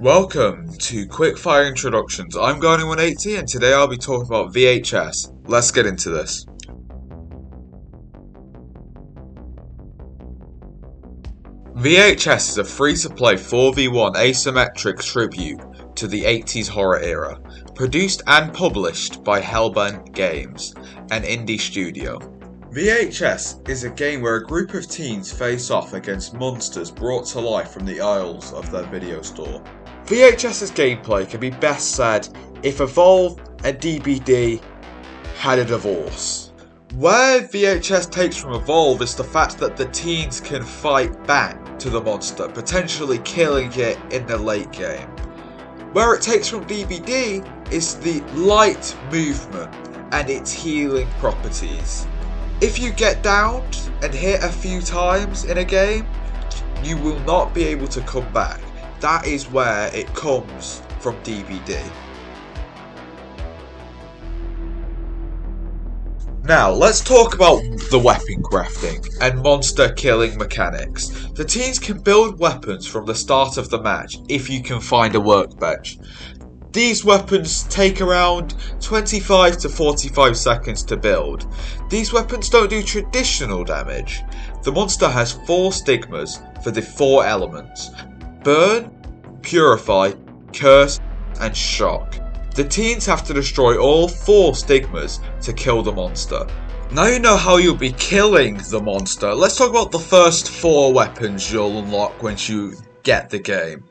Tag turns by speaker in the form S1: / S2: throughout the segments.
S1: Welcome to Quickfire Introductions. I'm Garney180 and today I'll be talking about VHS. Let's get into this. VHS is a free-to-play 4v1 asymmetric tribute to the 80s horror era, produced and published by Hellbent Games, an indie studio. VHS is a game where a group of teens face off against monsters brought to life from the aisles of their video store. VHS's gameplay can be best said if Evolve and DBD had a divorce. Where VHS takes from Evolve is the fact that the teens can fight back to the monster, potentially killing it in the late game. Where it takes from DBD is the light movement and its healing properties. If you get downed and hit a few times in a game, you will not be able to come back that is where it comes from DBD. Now, let's talk about the weapon crafting and monster killing mechanics. The teams can build weapons from the start of the match if you can find a workbench. These weapons take around 25 to 45 seconds to build. These weapons don't do traditional damage. The monster has 4 stigmas for the 4 elements, Burn, Purify, Curse, and Shock. The teens have to destroy all four stigmas to kill the monster. Now you know how you'll be killing the monster, let's talk about the first four weapons you'll unlock once you get the game.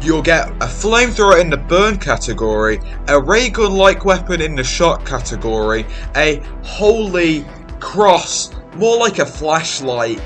S1: You'll get a flamethrower in the burn category, a ray gun like weapon in the shock category, a holy cross, more like a flashlight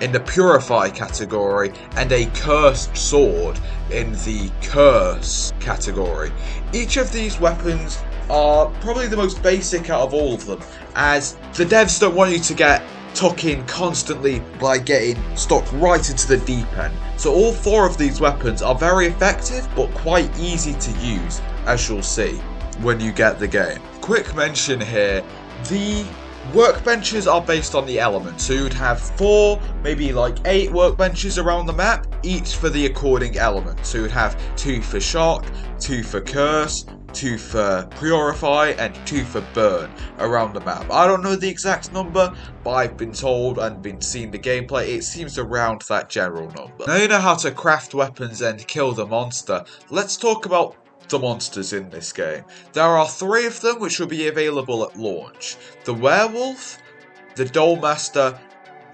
S1: in the Purify category and a Cursed Sword in the Curse category. Each of these weapons are probably the most basic out of all of them, as the devs don't want you to get tuck in constantly by getting stuck right into the deep end. So all four of these weapons are very effective but quite easy to use, as you'll see when you get the game. Quick mention here, the Workbenches are based on the elements, so you'd have four, maybe like eight workbenches around the map, each for the according element. So you'd have two for shock, two for curse, two for purify, and two for burn around the map. I don't know the exact number, but I've been told and been seeing the gameplay, it seems around that general number. Now you know how to craft weapons and kill the monster, let's talk about the monsters in this game. There are three of them which will be available at launch. The Werewolf, the Dollmaster,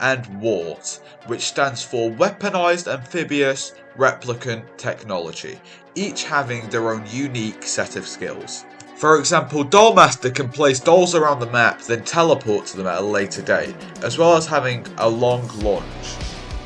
S1: and Wart, which stands for Weaponized Amphibious Replicant Technology, each having their own unique set of skills. For example, Dollmaster can place dolls around the map, then teleport to them at a later date, as well as having a long launch.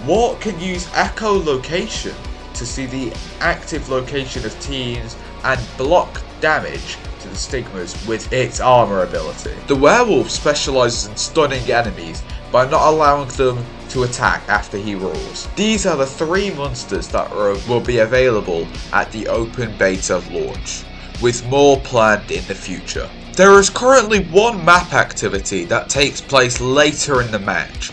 S1: Wart can use echolocation to see the active location of teams and block damage to the stigmas with its armor ability. The werewolf specializes in stunning enemies by not allowing them to attack after he roars. These are the three monsters that are, will be available at the open beta launch, with more planned in the future. There is currently one map activity that takes place later in the match,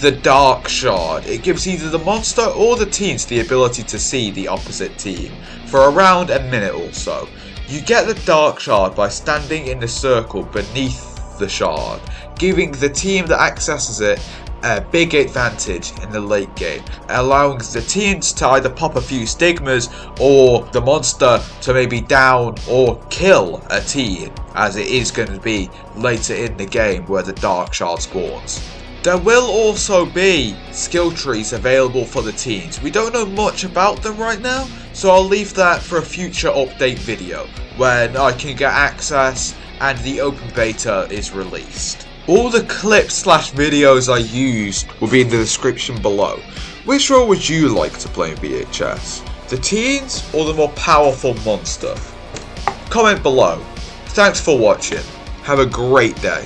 S1: the Dark Shard. It gives either the monster or the teams the ability to see the opposite team for around a minute or so. You get the Dark Shard by standing in the circle beneath the shard, giving the team that accesses it a big advantage in the late game, allowing the teams to either pop a few stigmas or the monster to maybe down or kill a team, as it is going to be later in the game where the Dark Shard spawns. There will also be skill trees available for the teens. We don't know much about them right now, so I'll leave that for a future update video when I can get access and the open beta is released. All the clips slash videos I used will be in the description below. Which role would you like to play in VHS? The teens or the more powerful monster? Comment below. Thanks for watching. Have a great day.